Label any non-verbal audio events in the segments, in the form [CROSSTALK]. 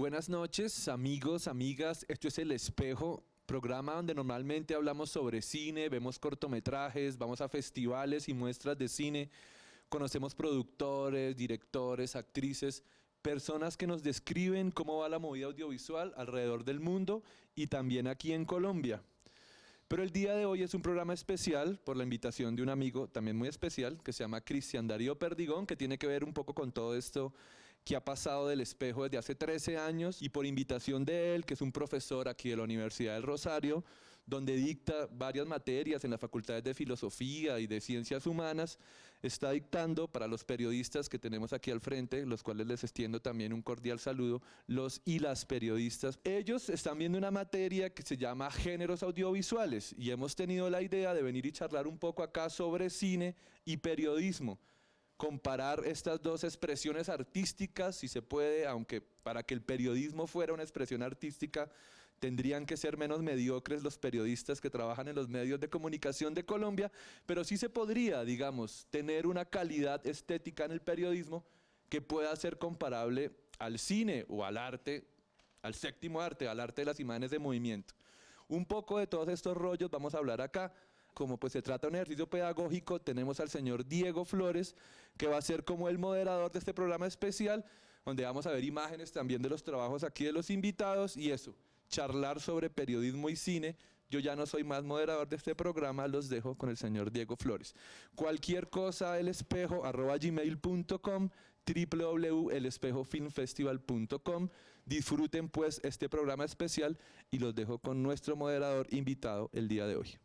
Buenas noches, amigos, amigas. Esto es El Espejo, programa donde normalmente hablamos sobre cine, vemos cortometrajes, vamos a festivales y muestras de cine, conocemos productores, directores, actrices, personas que nos describen cómo va la movida audiovisual alrededor del mundo y también aquí en Colombia. Pero el día de hoy es un programa especial por la invitación de un amigo también muy especial que se llama Cristian Darío Perdigón, que tiene que ver un poco con todo esto que ha pasado del espejo desde hace 13 años y por invitación de él, que es un profesor aquí de la Universidad del Rosario, donde dicta varias materias en las facultades de filosofía y de ciencias humanas, está dictando para los periodistas que tenemos aquí al frente, los cuales les extiendo también un cordial saludo, los y las periodistas. Ellos están viendo una materia que se llama géneros audiovisuales y hemos tenido la idea de venir y charlar un poco acá sobre cine y periodismo comparar estas dos expresiones artísticas, si se puede, aunque para que el periodismo fuera una expresión artística, tendrían que ser menos mediocres los periodistas que trabajan en los medios de comunicación de Colombia, pero sí se podría, digamos, tener una calidad estética en el periodismo que pueda ser comparable al cine o al arte, al séptimo arte, al arte de las imágenes de movimiento. Un poco de todos estos rollos vamos a hablar acá como pues se trata de un ejercicio pedagógico, tenemos al señor Diego Flores, que va a ser como el moderador de este programa especial, donde vamos a ver imágenes también de los trabajos aquí de los invitados y eso, charlar sobre periodismo y cine. Yo ya no soy más moderador de este programa, los dejo con el señor Diego Flores. Cualquier cosa, el espejo, arroba gmail.com, www.elespejofilmfestival.com. Disfruten pues este programa especial y los dejo con nuestro moderador invitado el día de hoy.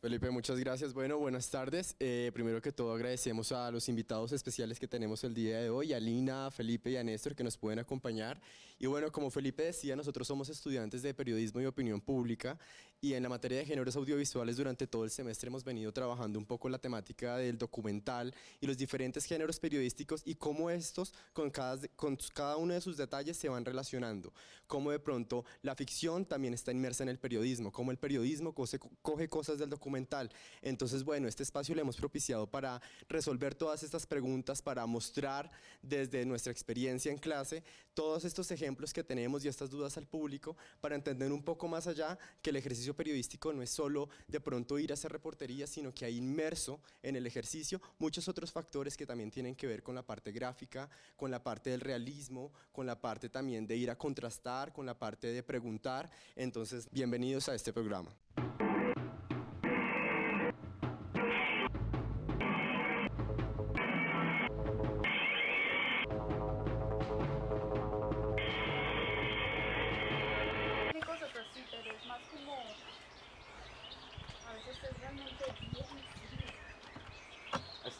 Felipe, muchas gracias. Bueno, buenas tardes. Eh, primero que todo agradecemos a los invitados especiales que tenemos el día de hoy, a Lina, a Felipe y a Néstor que nos pueden acompañar. Y bueno, como Felipe decía, nosotros somos estudiantes de periodismo y opinión pública y en la materia de géneros audiovisuales durante todo el semestre hemos venido trabajando un poco la temática del documental y los diferentes géneros periodísticos y cómo estos con cada, con cada uno de sus detalles se van relacionando. Cómo de pronto la ficción también está inmersa en el periodismo, cómo el periodismo coge, coge cosas del documental entonces, bueno, este espacio le hemos propiciado para resolver todas estas preguntas, para mostrar desde nuestra experiencia en clase todos estos ejemplos que tenemos y estas dudas al público para entender un poco más allá que el ejercicio periodístico no es solo de pronto ir a hacer reportería, sino que hay inmerso en el ejercicio muchos otros factores que también tienen que ver con la parte gráfica, con la parte del realismo, con la parte también de ir a contrastar, con la parte de preguntar. Entonces, bienvenidos a este programa.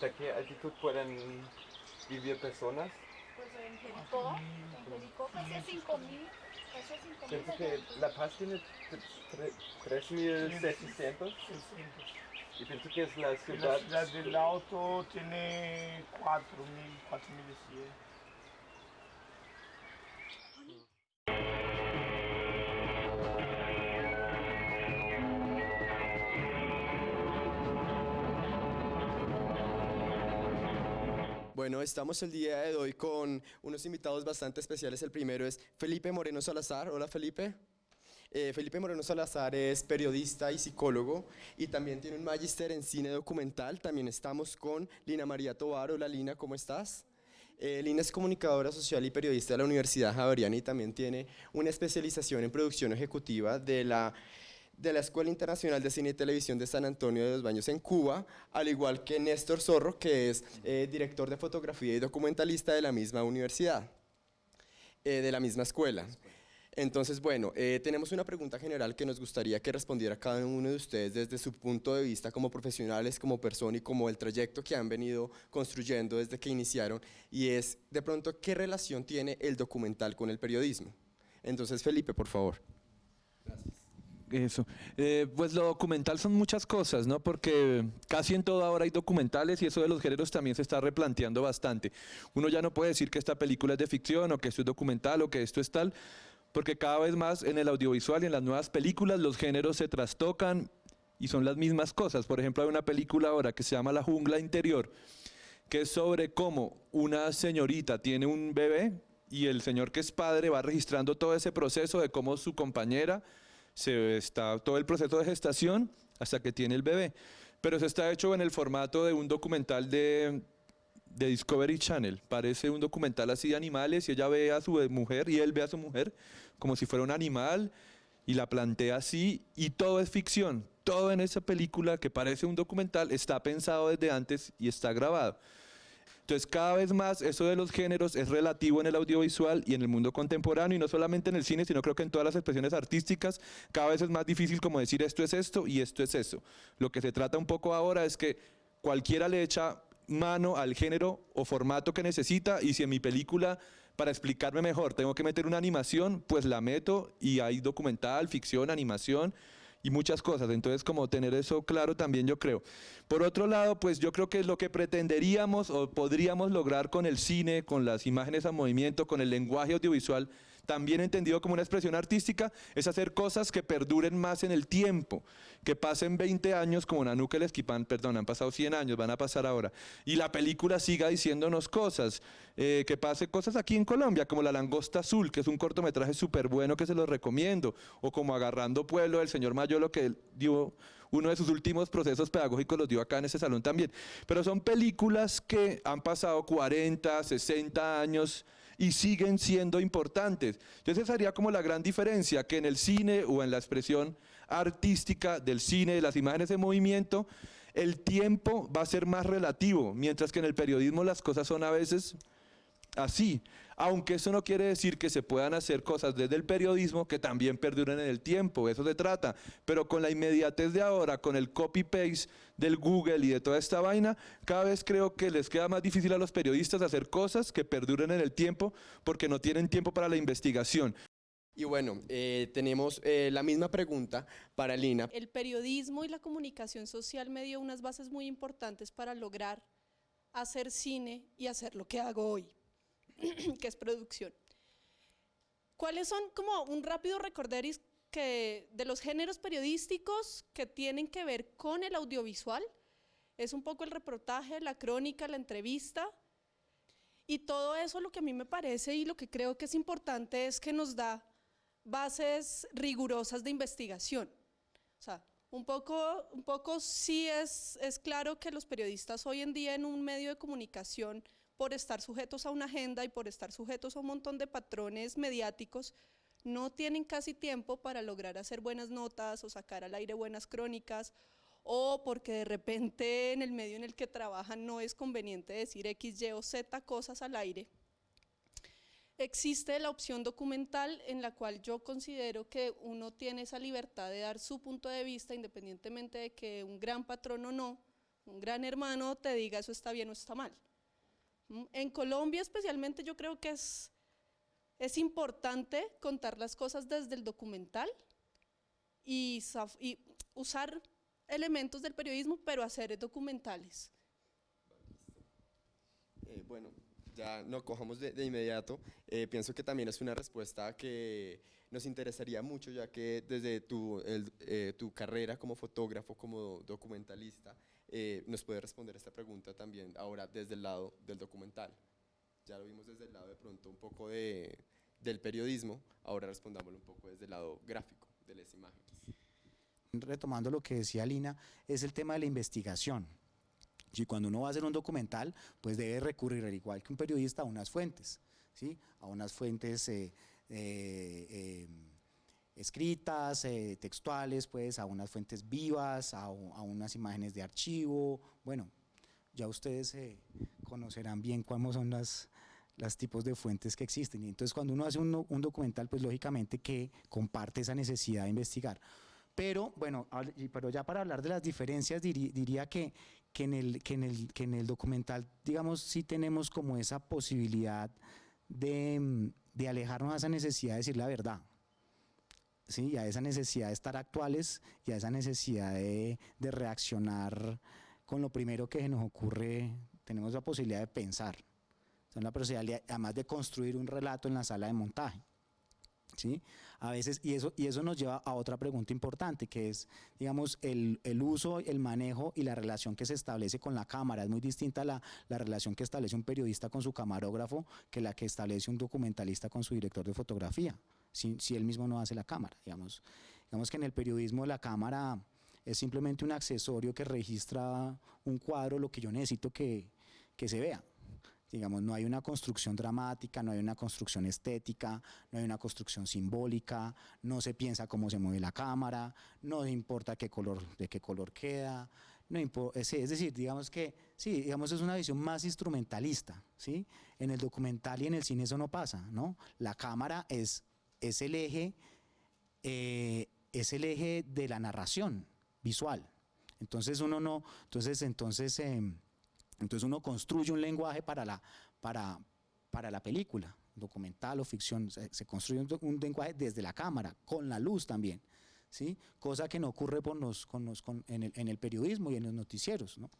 ¿Hasta qué altitud pueden vivir personas? Pues en Jericó, en Jericó casi a 5.000. Pienso que La Paz tiene 3.600. Y pienso que es la ciudad... La ciudad del auto tiene 4.000, 4.100. Estamos el día de hoy con unos invitados bastante especiales. El primero es Felipe Moreno Salazar. Hola Felipe. Eh, Felipe Moreno Salazar es periodista y psicólogo y también tiene un magíster en cine documental. También estamos con Lina María Tobar. Hola Lina, ¿cómo estás? Eh, Lina es comunicadora social y periodista de la Universidad Javeriana y también tiene una especialización en producción ejecutiva de la de la Escuela Internacional de Cine y Televisión de San Antonio de los Baños en Cuba, al igual que Néstor Zorro, que es eh, director de fotografía y documentalista de la misma universidad, eh, de la misma escuela. Entonces, bueno, eh, tenemos una pregunta general que nos gustaría que respondiera cada uno de ustedes desde su punto de vista como profesionales, como persona y como el trayecto que han venido construyendo desde que iniciaron, y es, de pronto, ¿qué relación tiene el documental con el periodismo? Entonces, Felipe, por favor. Eso. Eh, pues lo documental son muchas cosas, ¿no? Porque casi en todo ahora hay documentales y eso de los géneros también se está replanteando bastante. Uno ya no puede decir que esta película es de ficción o que esto es documental o que esto es tal, porque cada vez más en el audiovisual y en las nuevas películas los géneros se trastocan y son las mismas cosas. Por ejemplo, hay una película ahora que se llama La jungla interior, que es sobre cómo una señorita tiene un bebé y el señor que es padre va registrando todo ese proceso de cómo su compañera se está todo el proceso de gestación hasta que tiene el bebé. Pero eso está hecho en el formato de un documental de, de Discovery Channel. Parece un documental así de animales y ella ve a su mujer y él ve a su mujer como si fuera un animal y la plantea así y todo es ficción. Todo en esa película que parece un documental está pensado desde antes y está grabado. Entonces cada vez más eso de los géneros es relativo en el audiovisual y en el mundo contemporáneo y no solamente en el cine, sino creo que en todas las expresiones artísticas cada vez es más difícil como decir esto es esto y esto es eso. Lo que se trata un poco ahora es que cualquiera le echa mano al género o formato que necesita y si en mi película para explicarme mejor tengo que meter una animación, pues la meto y hay documental, ficción, animación y muchas cosas. Entonces, como tener eso claro también yo creo. Por otro lado, pues yo creo que lo que pretenderíamos o podríamos lograr con el cine, con las imágenes a movimiento, con el lenguaje audiovisual, también entendido como una expresión artística, es hacer cosas que perduren más en el tiempo, que pasen 20 años como Nanuque el Esquipán, perdón, han pasado 100 años, van a pasar ahora, y la película siga diciéndonos cosas, eh, que pase cosas aquí en Colombia, como La Langosta Azul, que es un cortometraje súper bueno que se los recomiendo, o como Agarrando Pueblo del señor Mayolo, que dio uno de sus últimos procesos pedagógicos los dio acá en ese salón también. Pero son películas que han pasado 40, 60 años y siguen siendo importantes. Entonces esa sería como la gran diferencia, que en el cine o en la expresión artística del cine, de las imágenes de movimiento, el tiempo va a ser más relativo, mientras que en el periodismo las cosas son a veces así. Aunque eso no quiere decir que se puedan hacer cosas desde el periodismo que también perduren en el tiempo, eso se trata. Pero con la inmediatez de ahora, con el copy-paste del Google y de toda esta vaina, cada vez creo que les queda más difícil a los periodistas hacer cosas que perduren en el tiempo porque no tienen tiempo para la investigación. Y bueno, eh, tenemos eh, la misma pregunta para Lina. El periodismo y la comunicación social me dio unas bases muy importantes para lograr hacer cine y hacer lo que hago hoy. [CLEARS THROAT] que es producción. ¿Cuáles son como un rápido recorderis que de los géneros periodísticos que tienen que ver con el audiovisual? Es un poco el reportaje, la crónica, la entrevista. Y todo eso lo que a mí me parece y lo que creo que es importante es que nos da bases rigurosas de investigación. O sea, un poco, un poco sí es, es claro que los periodistas hoy en día en un medio de comunicación por estar sujetos a una agenda y por estar sujetos a un montón de patrones mediáticos, no tienen casi tiempo para lograr hacer buenas notas o sacar al aire buenas crónicas, o porque de repente en el medio en el que trabajan no es conveniente decir X, Y o Z cosas al aire. Existe la opción documental en la cual yo considero que uno tiene esa libertad de dar su punto de vista independientemente de que un gran patrón o no, un gran hermano te diga eso está bien o está mal. Mm, en Colombia especialmente yo creo que es, es importante contar las cosas desde el documental y, usar elementos del periodismo, pero hacer documentales. Eh, bueno, ya no cojamos de, inmediato. Eh, pienso que también es una respuesta que nos interesaría mucho, ya que desde tu, eh, tu carrera como fotógrafo, como documentalista, eh, nos puede responder esta pregunta también ahora desde el lado del documental. Ya lo vimos desde el lado de pronto un poco de, del periodismo, ahora respondámoslo un poco desde el lado gráfico, de las imágenes. Retomando lo que decía Lina, es el tema de la investigación. Si cuando uno va a hacer un documental, pues debe recurrir, al igual que un periodista, a unas fuentes, ¿sí? a unas fuentes eh, eh, escritas, eh, textuales, pues a unas fuentes vivas, a, unas imágenes de archivo, bueno, ya ustedes eh, conocerán bien cuáles son las, los tipos de fuentes que existen. Y entonces cuando uno hace un, documental, pues lógicamente que comparte esa necesidad de investigar. Pero bueno, pero ya para hablar de las diferencias diría, que, que, en el, que, en el, que en el documental, digamos, sí tenemos como esa posibilidad de, de alejarnos de esa necesidad de decir la verdad. ¿Sí? y a esa necesidad de estar actuales y a esa necesidad de, reaccionar con lo primero que nos ocurre, tenemos la posibilidad de pensar, son la posibilidad además de construir un relato en la sala de montaje. ¿sí? A veces, y eso, y eso nos lleva a otra pregunta importante, que es, digamos, el, el uso, el manejo y la relación que se establece con la cámara. Es muy distinta la, la relación que establece un periodista con su camarógrafo que la que establece un documentalista con su director de fotografía, si, si él mismo no hace la cámara, digamos. Digamos que en el periodismo la cámara es simplemente un accesorio que registra un cuadro, lo que yo necesito que, que se vea. Digamos, no hay una construcción dramática, no hay una construcción estética, no hay una construcción simbólica, no se piensa cómo se mueve la cámara, no importa qué color, de qué color queda, no es, es decir, digamos que, sí, digamos es una visión más instrumentalista, ¿sí? En el documental y en el cine eso no pasa, ¿no? La cámara es, es el eje, eh, es el eje de la narración visual. Entonces uno no, entonces, entonces, em, entonces uno construye un lenguaje para la, para, para la película, documental o ficción, se, construye un, lenguaje desde la cámara, con la luz también, ¿sí? Cosa que no ocurre con los, con los, con- en, el, en el periodismo y en los noticieros, ¿no?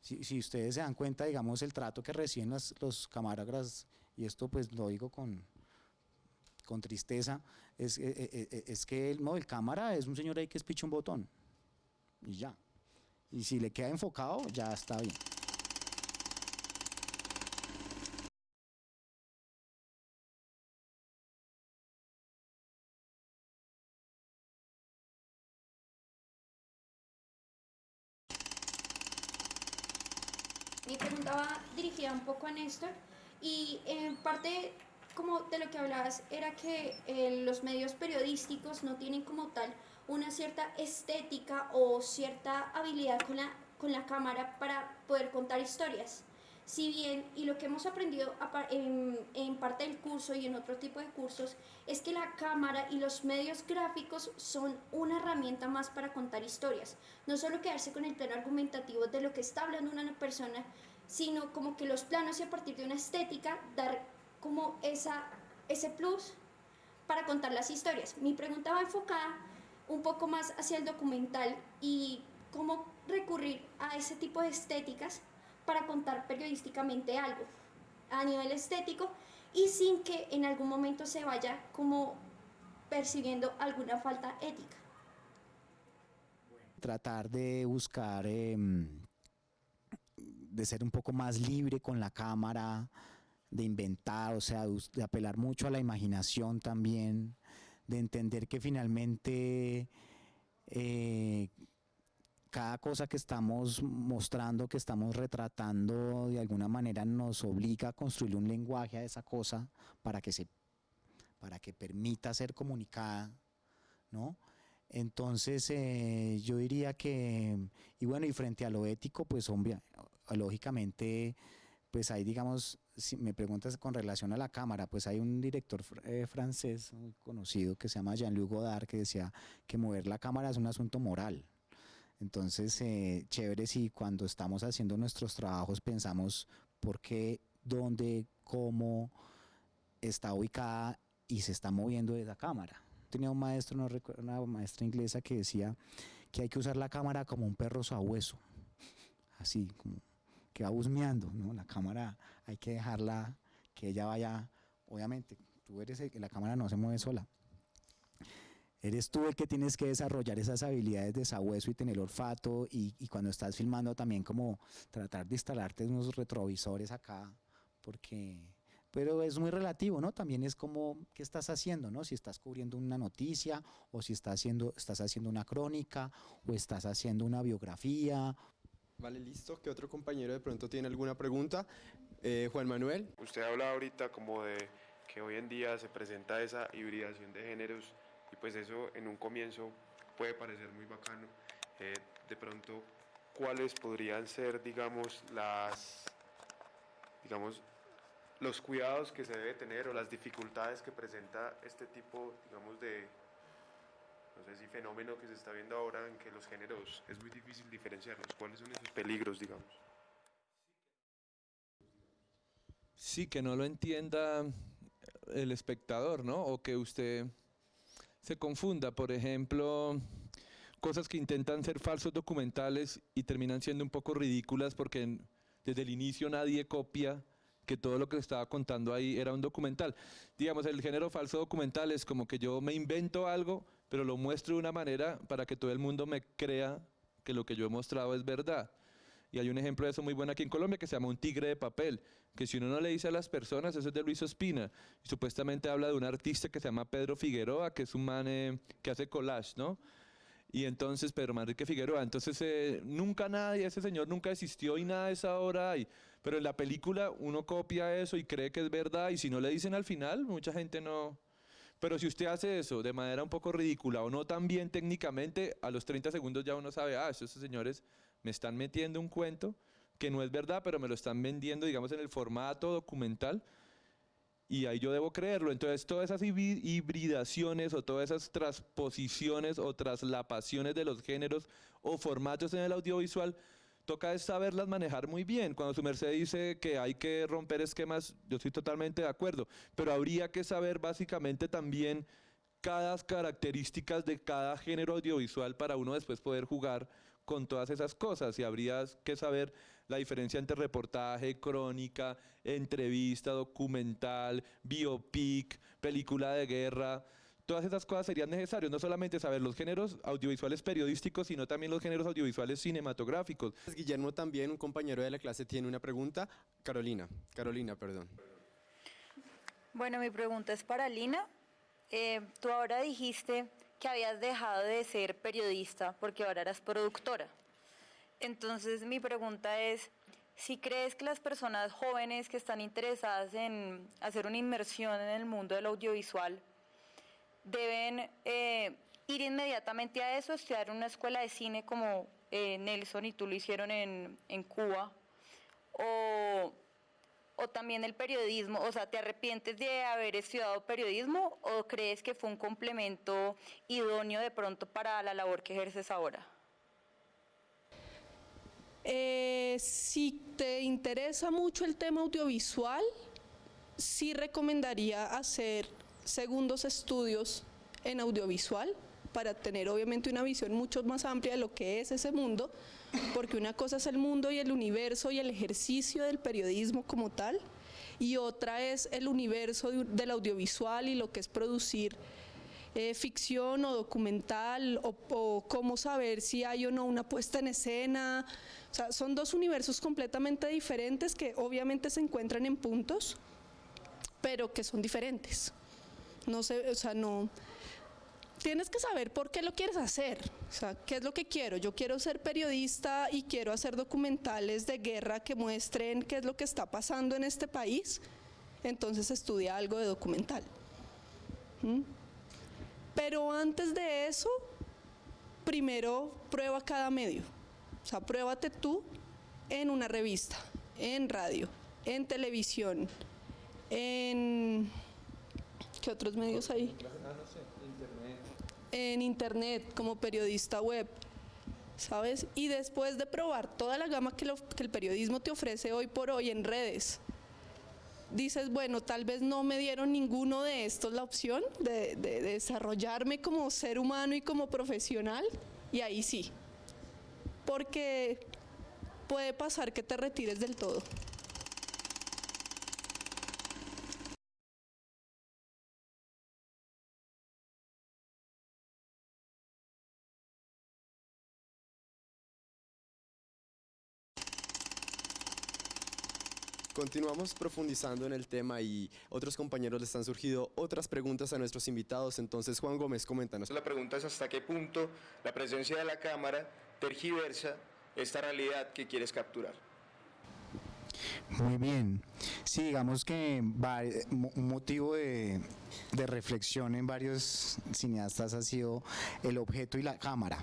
Si, si ustedes se dan cuenta, digamos, el trato que reciben las- los camarógrafos, y esto pues lo digo con, con tristeza, es, eh, eh, eh, es que el, no, el cámara es un señor ahí que es picha un botón, y ya. Y si le queda enfocado, ya está bien. Mi pregunta va dirigida un poco a Néstor y en parte como de lo que hablabas era que eh, los medios periodísticos no tienen como tal una cierta estética o cierta habilidad con la, con la cámara para poder contar historias. Si bien, y lo que hemos aprendido en, en parte del curso y en otro tipo de cursos, es que la cámara y los medios gráficos son una herramienta más para contar historias. No solo quedarse con el plano argumentativo de lo que está hablando una persona, sino como que los planos y a partir de una estética dar como esa, ese plus para contar las historias. Mi pregunta va enfocada un poco más hacia el documental y cómo recurrir a ese tipo de estéticas para contar periodísticamente algo a nivel estético y sin que en algún momento se vaya como percibiendo alguna falta ética. tratar de buscar, em, de ser un poco más libre con la cámara, de inventar, o sea, de apelar mucho a la imaginación también, de entender que finalmente eh, cada cosa que estamos mostrando, que estamos retratando, de alguna manera nos obliga a construir un lenguaje a esa cosa para que se, para que permita ser comunicada, ¿no? Entonces, eh, yo diría que, y bueno, y frente a lo ético, pues obvia- lógicamente, pues hay, digamos, si me preguntas con relación a la cámara, pues hay un director eh, francés muy conocido que se llama Jean-Luc Godard que decía que mover la cámara es un asunto moral. Entonces, eh, chévere si cuando estamos haciendo nuestros trabajos pensamos por qué, dónde, cómo está ubicada y se está moviendo esa cámara tenía un maestro, no recuerdo, una maestra inglesa que decía que hay que usar la cámara como un perro sabueso, así, como que va husmeando, ¿no? La cámara hay que dejarla que ella vaya, obviamente, tú eres el la cámara no se mueve sola. Eres tú el que tienes que desarrollar esas habilidades de sabueso y tener olfato y, y cuando estás filmando también como tratar de instalarte unos retrovisores acá, porque pero es muy relativo, ¿no? También es como qué estás haciendo, ¿no? Si estás cubriendo una noticia o si estás haciendo, estás haciendo una crónica o estás haciendo una biografía. Vale, listo. ¿Qué otro compañero de pronto tiene alguna pregunta? Eh, Juan Manuel. Usted habla ahorita como de que hoy en día se presenta esa hibridación de géneros y pues eso en un comienzo puede parecer muy bacano. Eh, de pronto, ¿cuáles podrían ser, digamos, las, digamos, los cuidados que se debe tener o las dificultades que presenta este tipo, digamos, de, no sé si fenómeno que se está viendo ahora en que los géneros es muy difícil diferenciarlos? ¿Cuáles son esos peligros, digamos? Sí, que no lo entienda el espectador, ¿no? O que usted se confunda, por ejemplo, cosas que intentan ser falsos documentales y terminan siendo un poco ridículas porque desde el inicio nadie copia que todo lo que estaba contando ahí era un documental. Digamos, el género falso documental es como que yo me invento algo, pero lo muestro de una manera para que todo el mundo me crea que lo que yo he mostrado es verdad. Y hay un ejemplo de eso muy bueno aquí en Colombia que se llama un tigre de papel, que si uno no le dice a las personas, eso es de Luis Ospina. Y supuestamente habla de un artista que se llama Pedro Figueroa, que es un man eh, que hace collage, ¿no? Y entonces Pedro Manrique Figueroa, entonces eh, nunca nadie, ese señor nunca existió y nada de esa obra hay. Pero en la película uno copia eso y cree que es verdad y si no le dicen al final, mucha gente no... Pero si usted hace eso de manera un poco ridícula o no tan bien técnicamente, a los 30 segundos ya uno sabe, ah, esos señores me están metiendo un cuento que no es verdad, pero me lo están vendiendo, digamos, en el formato documental y ahí yo debo creerlo. Entonces, todas esas hibridaciones o todas esas transposiciones o traslapaciones de los géneros o formatos en el audiovisual, toca saberlas manejar muy bien. Cuando su merced dice que hay que romper esquemas, yo estoy totalmente de acuerdo, pero habría que saber básicamente también cada características de cada género audiovisual para uno después poder jugar con todas esas cosas y habría que saber la diferencia entre reportaje, crónica, entrevista, documental, biopic, película de guerra. Todas esas cosas serían necesarias, no solamente saber los géneros audiovisuales periodísticos, sino también los géneros audiovisuales cinematográficos. Guillermo también, un compañero de la clase, tiene una pregunta. Carolina, Carolina, perdón. Bueno, mi pregunta es para Lina. Eh, tú ahora dijiste que habías dejado de ser periodista porque ahora eras productora. Entonces mi pregunta es, si crees que las personas jóvenes que están interesadas en hacer una inmersión en el mundo del audiovisual deben eh, ir inmediatamente a eso, estudiar una escuela de cine como eh, Nelson y tú lo hicieron en, en Cuba, o, o también el periodismo, o sea, ¿te arrepientes de haber estudiado periodismo o crees que fue un complemento idóneo de pronto para la labor que ejerces ahora? Eh, si te interesa mucho el tema audiovisual, sí recomendaría hacer segundos estudios en audiovisual para tener obviamente una visión mucho más amplia de lo que es ese mundo, porque una cosa es el mundo y el universo y el ejercicio del periodismo como tal, y otra es el universo del audiovisual y lo que es producir eh, ficción o documental, o, o cómo saber si hay o no una puesta en escena, o sea, son dos universos completamente diferentes que obviamente se encuentran en puntos, pero que son diferentes. No sé, o sea, no... Tienes que saber por qué lo quieres hacer, o sea, qué es lo que quiero. Yo quiero ser periodista y quiero hacer documentales de guerra que muestren qué es lo que está pasando en este país, entonces estudia algo de documental. ¿Mm? Pero antes de eso, primero prueba cada medio. O sea, pruébate tú en una revista, en radio, en televisión, en... ¿Qué otros medios hay? En internet, como periodista web, ¿sabes? Y después de probar toda la gama que, el periodismo te ofrece hoy por hoy en redes, dices, bueno, tal vez no me dieron ninguno de estos la opción de desarrollarme como ser humano y como profesional, y ahí sí, porque puede pasar que te retires del todo. Continuamos profundizando en el tema y otros compañeros les han surgido otras preguntas a nuestros invitados. Entonces, Juan Gómez, coméntanos. La pregunta es hasta qué punto la presencia de la cámara tergiversa esta realidad que quieres capturar. Muy bien. Sí, digamos que un motivo de, reflexión en varios cineastas ha sido el objeto y la cámara.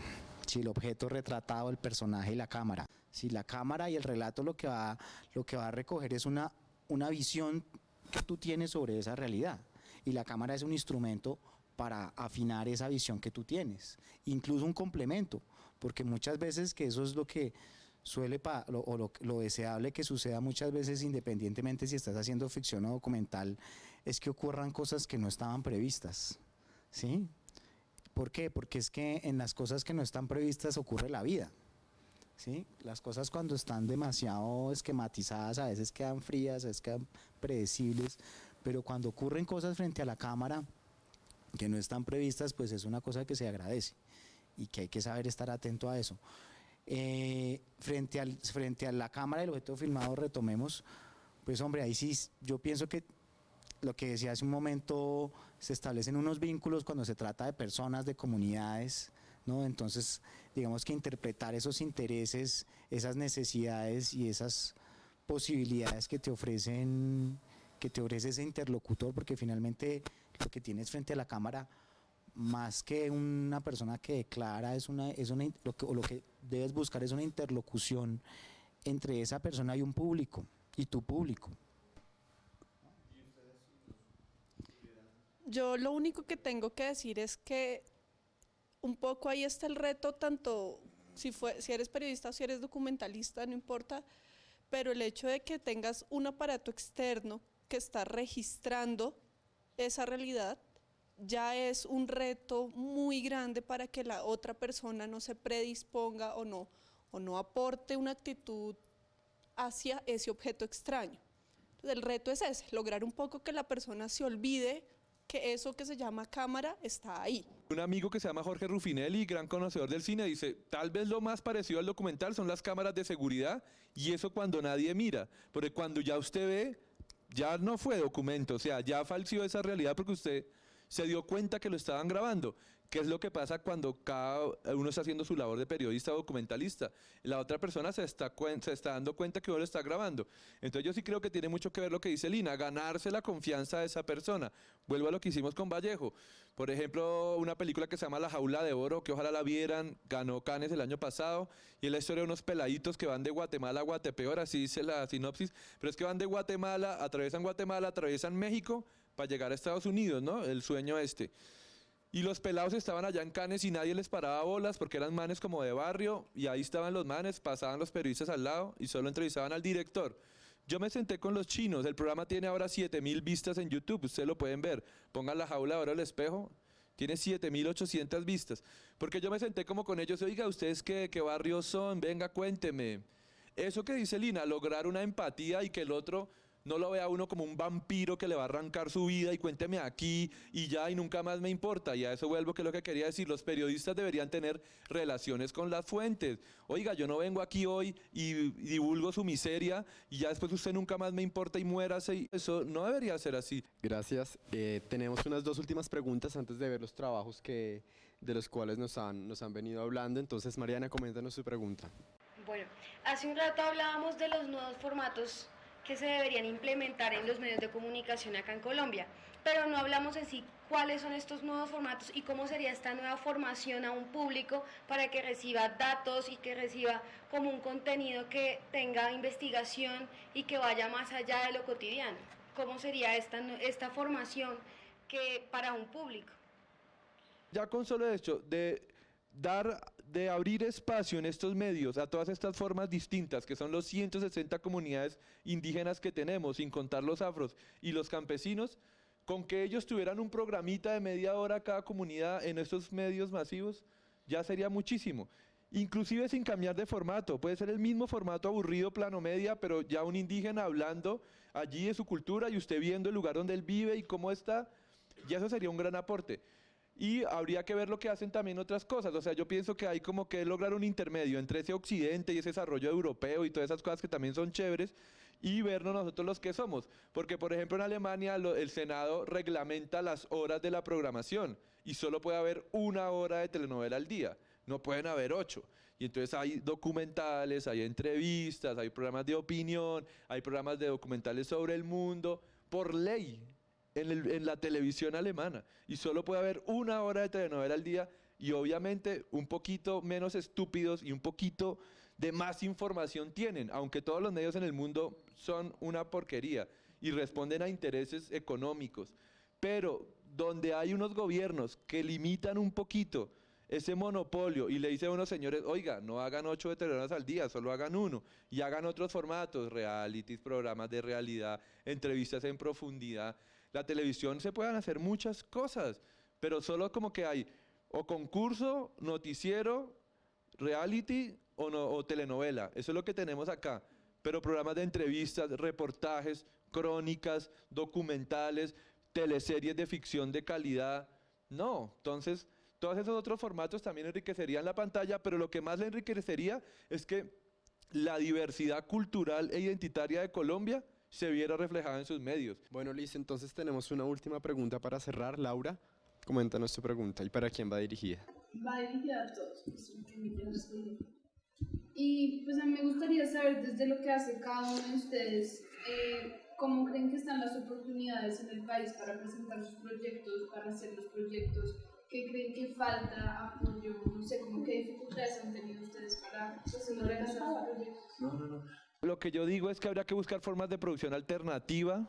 Sí, el objeto retratado, el personaje y la cámara. Sí, la cámara y el relato lo que va, lo que va a recoger es una, una visión que tú tienes sobre esa realidad. Y la cámara es un instrumento para afinar esa visión que tú tienes. Incluso un complemento porque muchas veces que eso es lo que suele, o lo, deseable que suceda muchas veces independientemente si estás haciendo ficción o documental, es que ocurran cosas que no estaban previstas, ¿sí? ¿Por qué? Porque es que en las cosas que no están previstas ocurre la vida. ¿Sí? Las cosas cuando están demasiado esquematizadas a veces quedan frías, a veces quedan predecibles, pero cuando ocurren cosas frente a la cámara que no están previstas, pues es una cosa que se agradece y que hay que saber estar atento a eso. Eh, frente, al, frente a la cámara del objeto filmado, retomemos, pues hombre, ahí sí, yo pienso que lo que decía hace un momento, se establecen unos vínculos cuando se trata de personas, de comunidades, ¿no? Entonces, digamos que interpretar esos intereses, esas necesidades y esas posibilidades que te ofrecen, que te ofrece ese interlocutor, porque finalmente lo que tienes frente a la cámara, más que una persona que declara, es una, es una, lo que, o lo que debes buscar es una interlocución entre esa persona y un público, y tu público. Yo lo único que tengo que decir es que un poco ahí está el reto, tanto si, eres periodista o si eres documentalista, no importa, pero el hecho de que tengas un aparato externo que está registrando esa realidad ya es un reto muy grande para que la otra persona no se predisponga o no, o no aporte una actitud hacia ese objeto extraño. el reto es ese, lograr un poco que la persona se olvide que eso que se llama cámara está ahí. Un amigo que se llama Jorge Rufinelli, gran conocedor del cine, dice, tal vez lo más parecido al documental son las cámaras de seguridad y eso cuando nadie mira, porque cuando ya usted ve, ya no fue documento, o sea, ya falsió esa realidad porque usted se dio cuenta que lo estaban grabando. ¿Qué es lo que pasa cuando cada uno está haciendo su labor de periodista o documentalista? La otra persona se está, se está dando cuenta que uno lo está grabando. Entonces yo sí creo que tiene mucho que ver lo que dice Lina, ganarse la confianza de esa persona. Vuelvo a lo que hicimos con Vallejo. Por ejemplo, una película que se llama La Jaula de Oro, que ojalá la vieran, ganó Cannes el año pasado, y es la historia de unos peladitos que van de Guatemala a Guatepeor, así dice la sinopsis, pero es que van de Guatemala, atraviesan Guatemala, atraviesan México para llegar a Estados Unidos, ¿no? El sueño este. Y los pelados estaban allá en Canes y nadie les paraba bolas porque eran manes como de barrio y ahí estaban los manes, pasaban los periodistas al lado y solo entrevistaban al director. Yo me senté con los chinos, el programa tiene ahora 7000 vistas en YouTube, ustedes lo pueden ver. Pongan la jaula ahora el espejo, tiene 7800 vistas. Porque yo me senté como con ellos, oiga, ¿ustedes qué, qué barrio son? Venga, cuénteme. Eso que dice Lina, lograr una empatía y que el otro no lo vea uno como un vampiro que le va a arrancar su vida y cuénteme aquí y ya y nunca más me importa. Y a eso vuelvo que es lo que quería decir. Los periodistas deberían tener relaciones con las fuentes. Oiga, yo no vengo aquí hoy y, divulgo su miseria y ya después usted nunca más me importa y muérase. Eso no debería ser así. Gracias. Eh, tenemos unas dos últimas preguntas antes de ver los trabajos que, de los cuales nos han, nos han venido hablando. Entonces, Mariana, coméntanos su pregunta. Bueno, hace un rato hablábamos de los nuevos formatos que se deberían implementar en los medios de comunicación acá en Colombia. Pero no hablamos en sí cuáles son estos nuevos formatos y cómo sería esta nueva formación a un público para que reciba datos y que reciba como un contenido que tenga investigación y que vaya más allá de lo cotidiano. ¿Cómo sería esta, esta formación que para un público? Ya con solo hecho de dar de abrir espacio en estos medios a todas estas formas distintas, que son los 160 comunidades indígenas que tenemos, sin contar los afros y los campesinos, con que ellos tuvieran un programita de media hora cada comunidad en estos medios masivos, ya sería muchísimo. Inclusive sin cambiar de formato, puede ser el mismo formato aburrido, plano media, pero ya un indígena hablando allí de su cultura y usted viendo el lugar donde él vive y cómo está, ya eso sería un gran aporte y habría que ver lo que hacen también otras cosas. O sea, yo pienso que hay como que lograr un intermedio entre ese occidente y ese desarrollo europeo y todas esas cosas que también son chéveres y vernos nosotros los que somos. Porque, por ejemplo, en Alemania el Senado reglamenta las horas de la programación y solo puede haber una hora de telenovela al día, no pueden haber ocho. Y entonces hay documentales, hay entrevistas, hay programas de opinión, hay programas de documentales sobre el mundo, por ley en, la televisión alemana y solo puede haber una hora de telenovela al día y obviamente un poquito menos estúpidos y un poquito de más información tienen, aunque todos los medios en el mundo son una porquería y responden a intereses económicos. Pero donde hay unos gobiernos que limitan un poquito ese monopolio y le dicen a unos señores, oiga, no hagan ocho telenovelas al día, solo hagan uno y hagan otros formatos, realities, programas de realidad, entrevistas en profundidad la televisión se pueden hacer muchas cosas, pero solo como que hay o concurso, noticiero, reality o, no, o telenovela. Eso es lo que tenemos acá. Pero programas de entrevistas, reportajes, crónicas, documentales, teleseries de ficción de calidad. No, entonces todos esos otros formatos también enriquecerían la pantalla, pero lo que más le enriquecería es que la diversidad cultural e identitaria de Colombia se viera reflejada en sus medios. Bueno, Liz, entonces tenemos una última pregunta para cerrar. Laura, coméntanos tu pregunta y para quién va dirigida. Va dirigida a todos. Pues, y pues a mí me gustaría saber desde lo que hace cada uno de ustedes, eh, cómo creen que están las oportunidades en el país para presentar sus proyectos, para hacer los proyectos, qué creen que falta apoyo, no sé, como qué dificultades han tenido ustedes para pues, realizar sus proyectos. No, no, no. Lo que yo digo es que habría que buscar formas de producción alternativa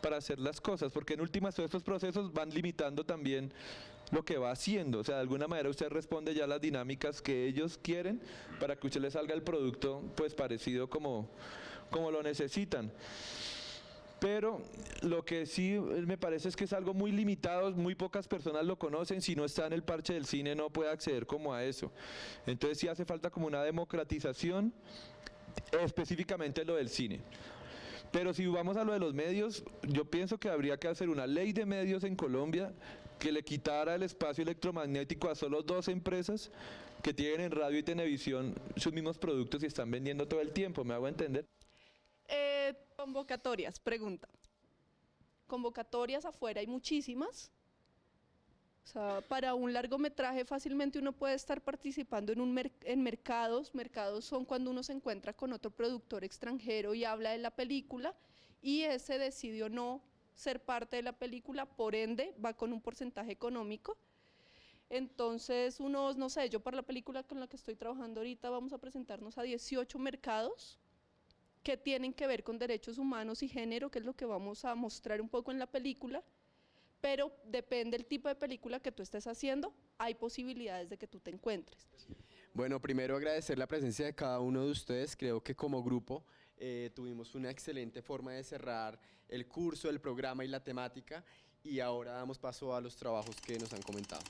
para hacer las cosas, porque en últimas todos estos procesos van limitando también lo que va haciendo. O sea, de alguna manera usted responde ya a las dinámicas que ellos quieren para que usted le salga el producto pues parecido como, como lo necesitan. Pero lo que sí me parece es que es algo muy limitado, muy pocas personas lo conocen, si no está en el parche del cine no puede acceder como a eso. Entonces sí hace falta como una democratización, específicamente lo del cine. Pero si vamos a lo de los medios, yo pienso que habría que hacer una ley de medios en Colombia que le quitara el espacio electromagnético a solo dos empresas que tienen en radio y televisión sus mismos productos y están vendiendo todo el tiempo, ¿me hago entender? Eh, convocatorias, pregunta. Convocatorias afuera hay muchísimas. Para un largometraje fácilmente uno puede estar participando en, un en mercados. Mercados son cuando uno se encuentra con otro productor extranjero y habla de la película y ese decidió no ser parte de la película, por ende va con un porcentaje económico. Entonces, unos, no sé, yo para la película con la que estoy trabajando ahorita vamos a presentarnos a 18 mercados que tienen que ver con derechos humanos y género, que es lo que vamos a mostrar un poco en la película, pero depende del tipo de película que tú estés haciendo, hay posibilidades de que tú te encuentres. Bueno, primero agradecer la presencia de cada uno de ustedes, creo que como grupo eh, tuvimos una excelente forma de cerrar el curso, el programa y la temática y ahora damos paso a los trabajos que nos han comentado.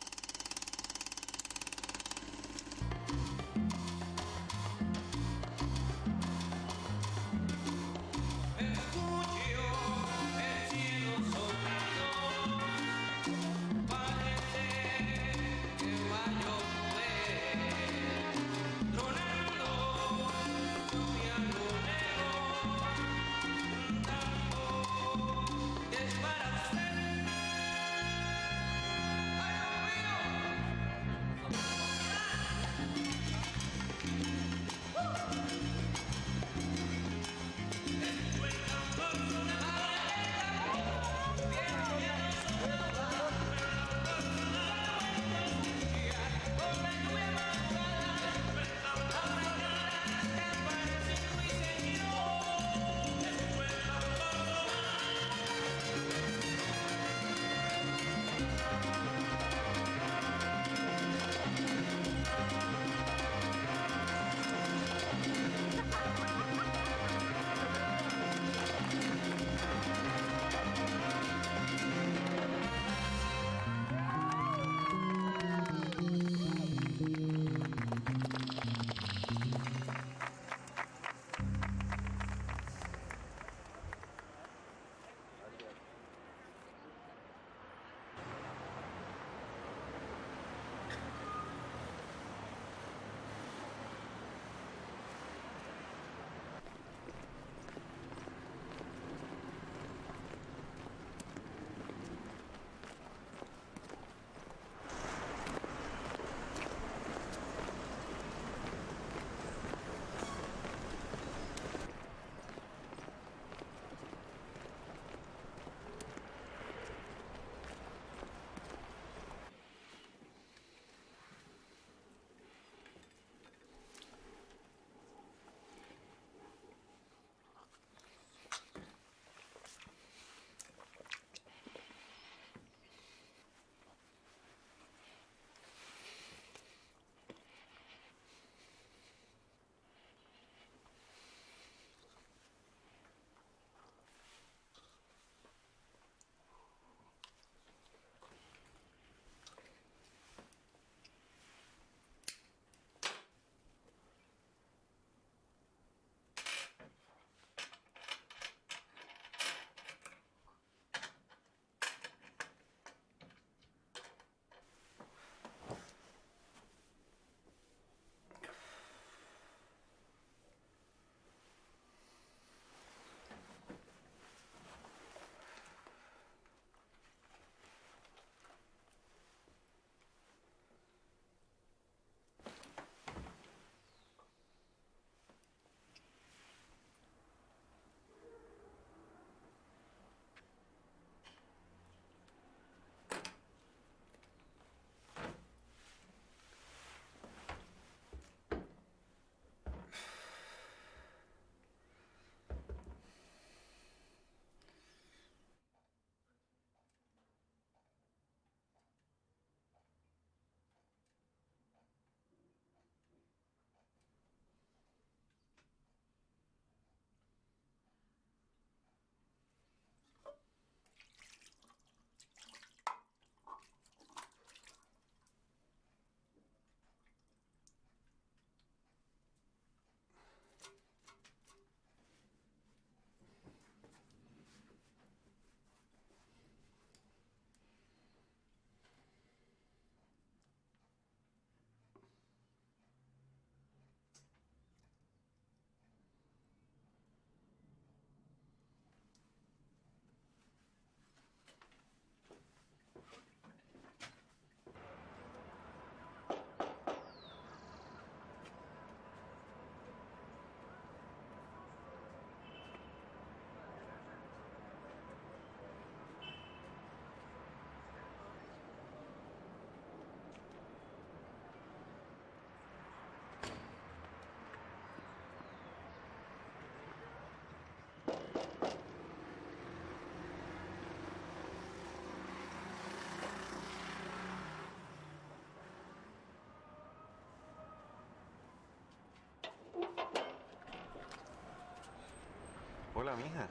Hola, mija.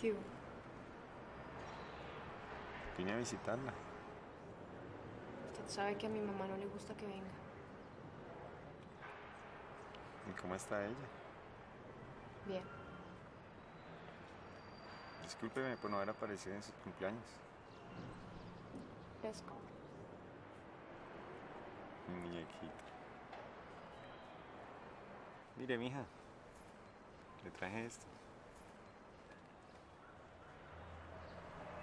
¿Qué hubo? Vine a visitarla. Usted sabe que a mi mamá no le gusta que venga. ¿Y cómo está ella? Bien. Discúlpeme por no haber aparecido en su cumpleaños. Fresco. Mi muñequita. Mire, mija. Le traje esto.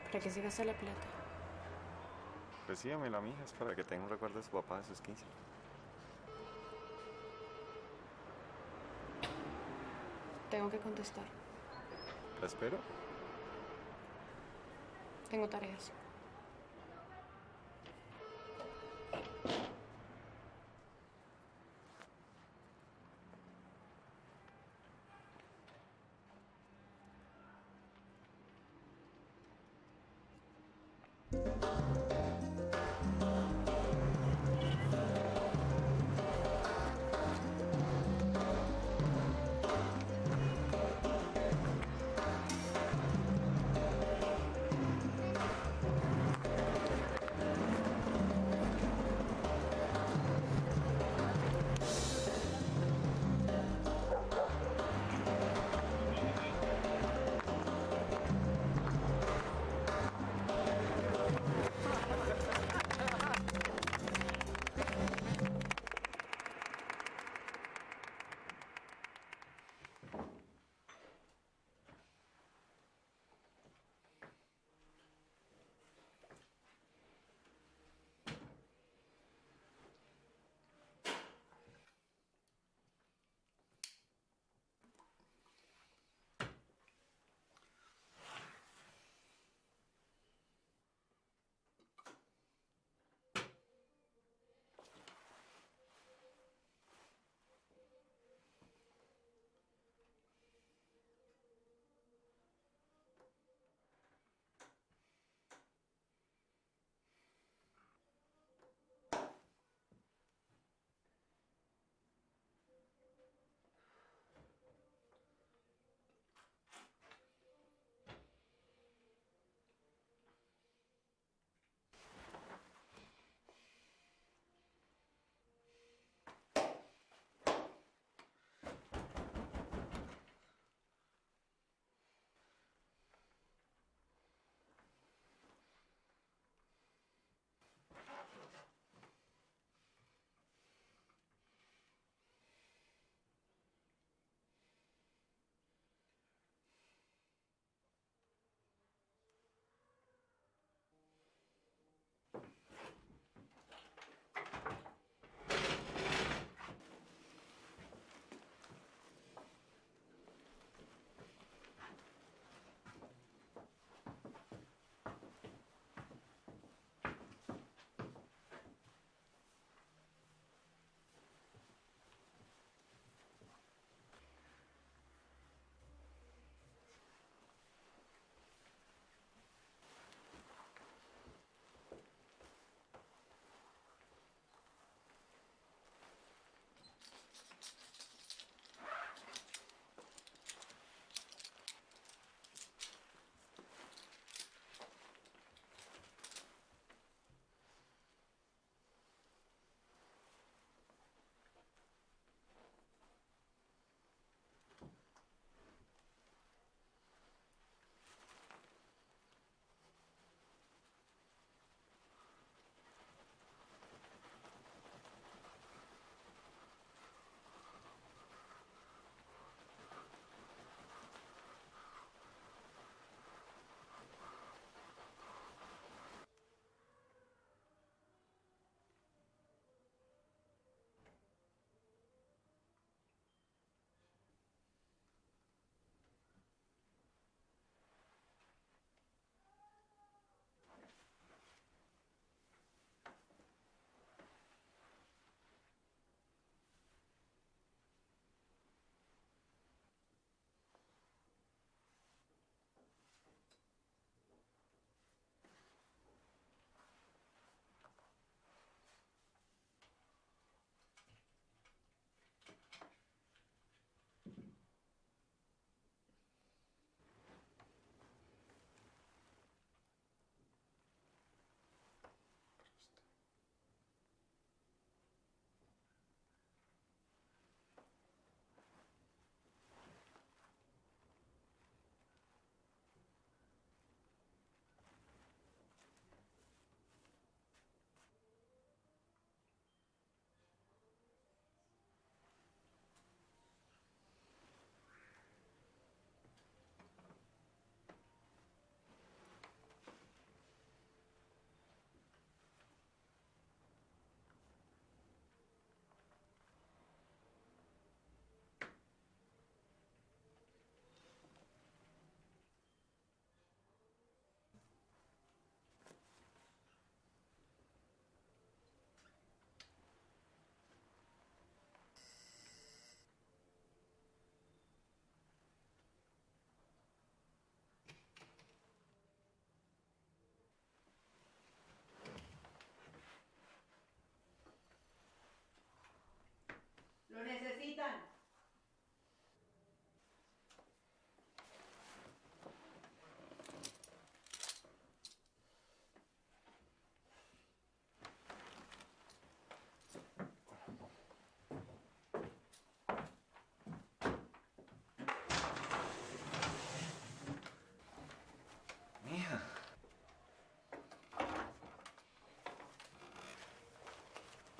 ¿Para qué se gasta la plata? Recíbamela, mija. Es para que tenga un recuerdo de su papá de sus 15. Tengo que contestar. ¿La espero? Tengo tareas.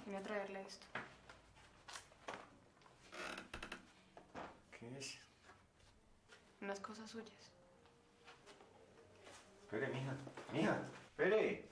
Vine a traerle esto. ¿Qué es? Unas cosas suyas. Espere, mija. Mija, espere.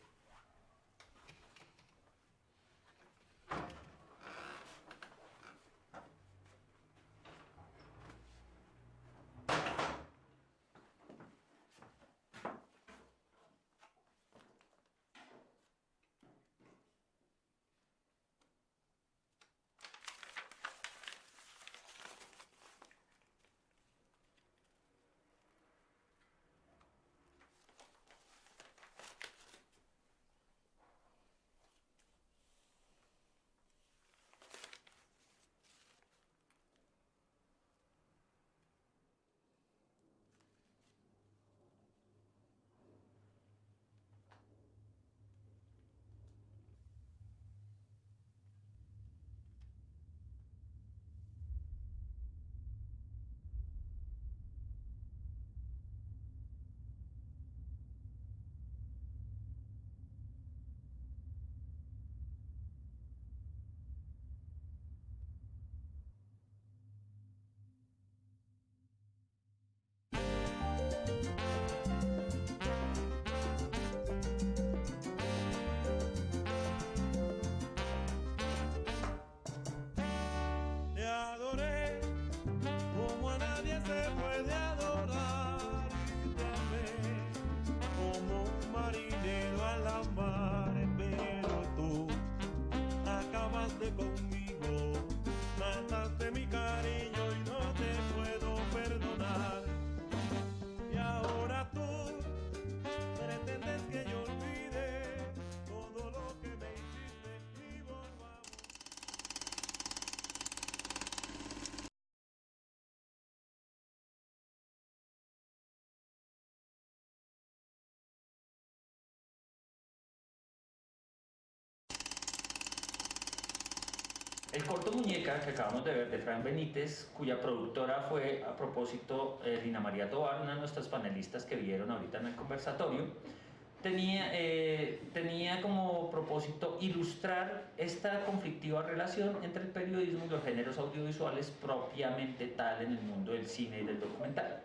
Corto Muñeca que acabamos de ver de Fran Benítez, cuya productora fue a propósito eh, Lina María Tobar, una de nuestras panelistas que vieron ahorita en el conversatorio, tenía, eh, tenía como propósito ilustrar esta conflictiva relación entre el periodismo y los géneros audiovisuales propiamente tal en el mundo del cine y del documental.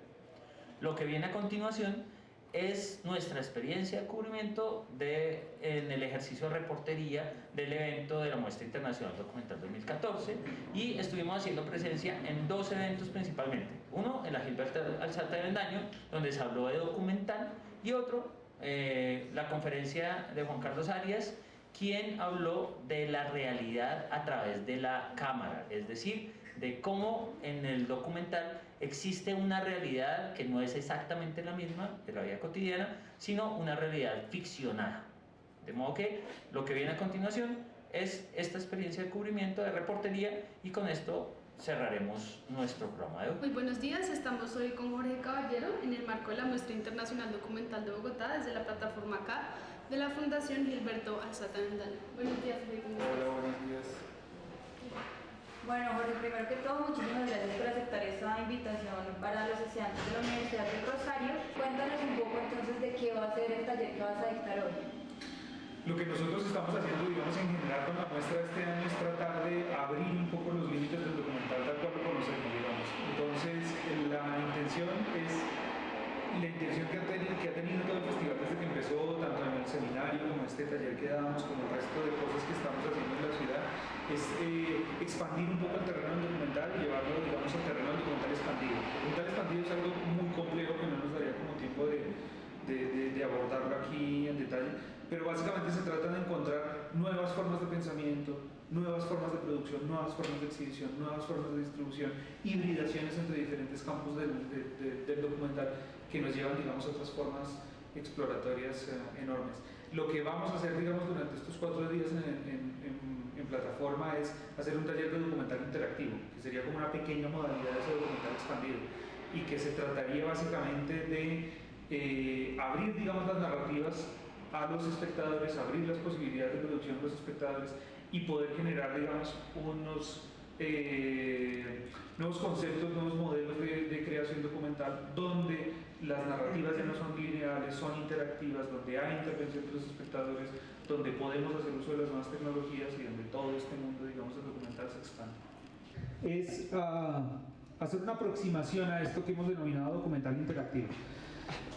Lo que viene a continuación es nuestra experiencia de cubrimiento de, en el ejercicio de reportería del evento de la Muestra Internacional Documental 2014 y estuvimos haciendo presencia en dos eventos principalmente. Uno en la Gilberto Alzate de Vendaño, donde se habló de documental y otro, eh, la conferencia de Juan Carlos Arias, quien habló de la realidad a través de la cámara, es decir, de cómo en el documental existe una realidad que no es exactamente la misma de la vida cotidiana, sino una realidad ficcionada. De modo que lo que viene a continuación es esta experiencia de cubrimiento, de reportería, y con esto cerraremos nuestro programa de hoy. Muy buenos días, estamos hoy con Jorge Caballero en el marco de la Muestra Internacional Documental de Bogotá desde la plataforma CA de la Fundación Gilberto Alzate Vendaño. Buenos días, Jorge. Hola, buenos días. Bueno, Jorge, primero que todo, muchísimas gracias por aceptar esta invitación para los estudiantes de la Universidad del Rosario. Cuéntanos un poco entonces de qué va a ser el taller que vas a dictar hoy. Lo que nosotros estamos haciendo, digamos, en general con la muestra de este año es tratar de abrir un poco los límites del documental tal cual lo conocemos, digamos. Entonces, la intención es, la intención que ha, tenido, que ha tenido todo el festival desde que empezó, tanto en el seminario como este taller que damos, como el resto de cosas que estamos haciendo en la ciudad, es eh, expandir un poco el terreno del documental y llevarlo, digamos, al terreno del documental expandido. El documental expandido es algo muy complejo que no nos daría como tiempo de, de, de, de abordarlo aquí en detalle, pero básicamente se trata de encontrar nuevas formas de pensamiento, nuevas formas de producción, nuevas formas de exhibición, nuevas formas de distribución, hibridaciones entre diferentes campos del, de, de, del documental que nos llevan, digamos, a otras formas exploratorias eh, enormes. Lo que vamos a hacer, digamos, durante estos cuatro días en, en, en, en, plataforma es hacer un taller de documental interactivo, que sería como una pequeña modalidad de ese documental expandido, y que se trataría básicamente de eh, abrir, digamos, las narrativas a los espectadores, abrir las posibilidades de producción a los espectadores y poder generar, digamos, unos eh, nuevos conceptos, nuevos modelos de, de, creación documental donde las narrativas ya no son lineales, son interactivas, donde hay intervención de los espectadores, donde podemos hacer uso de las nuevas tecnologías y donde todo este mundo, digamos, del documental se expande. Es ah, hacer una aproximación a esto que hemos denominado documental interactivo.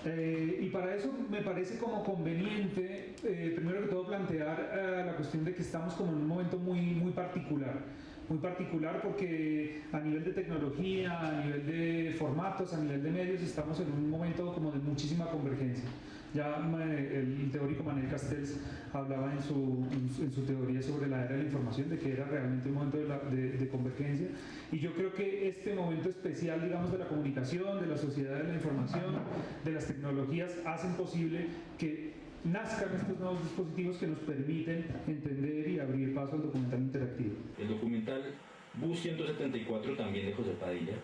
Eh, y para eso me parece como conveniente, eh, primero que todo, plantear eh, la cuestión de que estamos como en un momento muy, muy particular. Muy particular porque a nivel de tecnología, a nivel de formatos, a nivel de medios, estamos en un momento como de muchísima convergencia. Ya el teórico Manuel Castells hablaba en su, teoría sobre la era de la información de que era realmente un momento de, de, convergencia y yo creo que este momento especial digamos de la comunicación, de la sociedad de la información, de las tecnologías hacen posible que nazcan estos nuevos dispositivos que nos permiten entender y abrir paso al documental interactivo. El documental Bus 174 también de José Padilla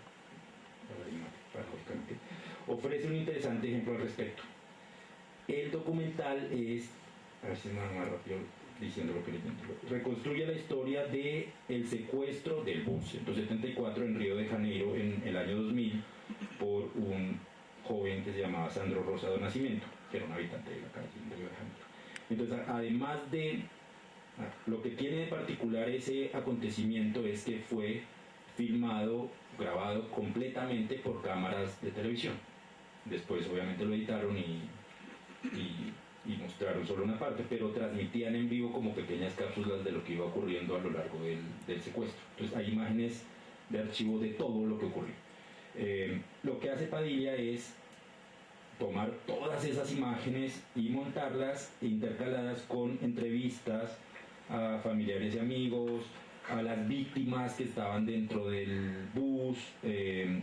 ofrece un interesante ejemplo al respecto el documental es, a ver si me más rápido diciendo lo que les reconstruye la historia de el secuestro del bus 174 en Río de Janeiro en el año 2000 por un joven que se llamaba Sandro Rosado Nacimiento, que era un habitante de la calle de Río de Janeiro. Entonces, además de lo que tiene de particular ese acontecimiento es que fue filmado, grabado completamente por cámaras de televisión. Después obviamente lo editaron y y, mostraron solo una parte, pero transmitían en vivo como pequeñas cápsulas de lo que iba ocurriendo a lo largo del, secuestro. Entonces hay imágenes de archivo de todo lo que ocurrió. Eh, lo que hace Padilla es tomar todas esas imágenes y montarlas intercaladas con entrevistas a familiares y amigos, a las víctimas que estaban dentro del bus, eh,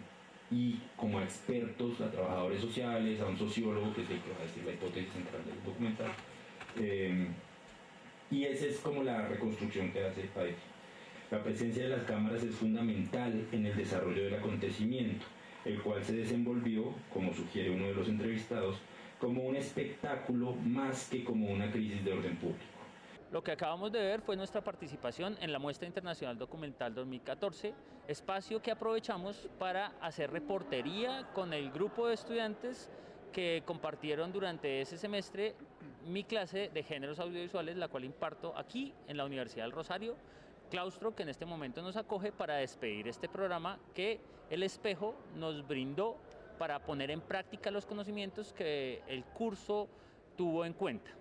y como expertos, a trabajadores sociales, a un sociólogo, que es el que va a decir la hipótesis central del documental. Eh, y esa es como la reconstrucción que hace Paez. La presencia de las cámaras es fundamental en el desarrollo del acontecimiento, el cual se desenvolvió, como sugiere uno de los entrevistados, como un espectáculo más que como una crisis de orden público. Lo que acabamos de ver fue nuestra participación en la Muestra Internacional Documental 2014, espacio que aprovechamos para hacer reportería con el grupo de estudiantes que compartieron durante ese semestre mi clase de géneros audiovisuales, la cual imparto aquí en la Universidad del Rosario, claustro que en este momento nos acoge para despedir este programa que el espejo nos brindó para poner en práctica los conocimientos que el curso tuvo en cuenta.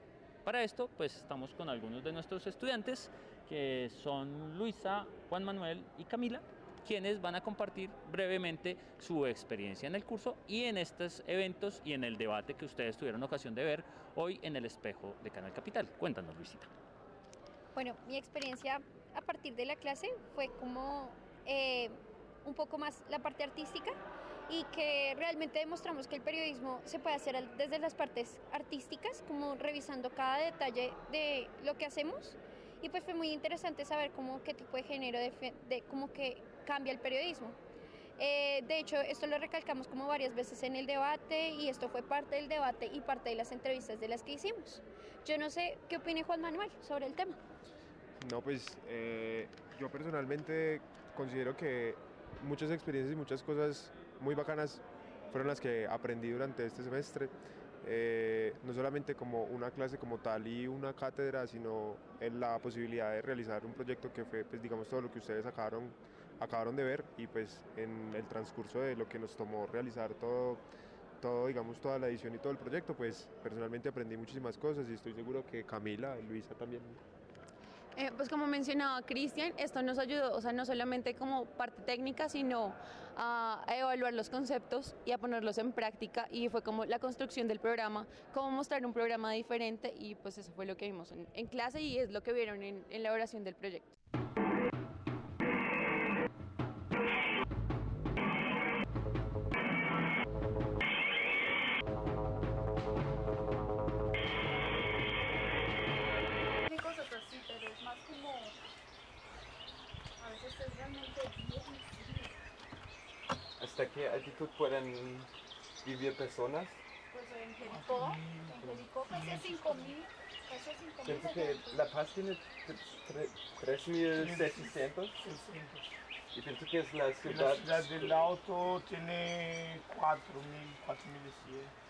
Para esto, pues estamos con algunos de nuestros estudiantes, que son Luisa, Juan Manuel y Camila, quienes van a compartir brevemente su experiencia en el curso y en estos eventos y en el debate que ustedes tuvieron ocasión de ver hoy en el espejo de Canal Capital. Cuéntanos, Luisita. Bueno, mi experiencia a partir de la clase fue como eh, un poco más la parte artística y que realmente demostramos que el periodismo se puede hacer desde las partes artísticas, como revisando cada detalle de lo que hacemos. Y pues fue muy interesante saber cómo qué tipo de género de, de cómo que cambia el periodismo. Eh, de hecho, esto lo recalcamos como varias veces en el debate y esto fue parte del debate y parte de las entrevistas de las que hicimos. Yo no sé qué opine Juan Manuel sobre el tema. No, pues eh, yo personalmente considero que muchas experiencias y muchas cosas muy bacanas fueron las que aprendí durante este semestre. Eh, no solamente como una clase como tal y una cátedra, sino en la posibilidad de realizar un proyecto que fue, pues digamos, todo lo que ustedes acabaron, acabaron de ver y pues en el transcurso de lo que nos tomó realizar todo, todo, digamos, toda la edición y todo el proyecto, pues personalmente aprendí muchísimas cosas y estoy seguro que Camila, Luisa también eh, pues como mencionaba Cristian, esto nos ayudó, o sea, no solamente como parte técnica, sino a, evaluar los conceptos y a ponerlos en práctica y fue como la construcción del programa, cómo mostrar un programa diferente y pues eso fue lo que vimos en, clase y es lo que vieron en, en la oración del proyecto. Vivir personas? Pues en Jericó, en Jericó casi a 5000. Pienso que La Paz tiene 3.600. ¿Y pienso que es la La ciudad? ciudad del auto tiene 4.000, 4.100.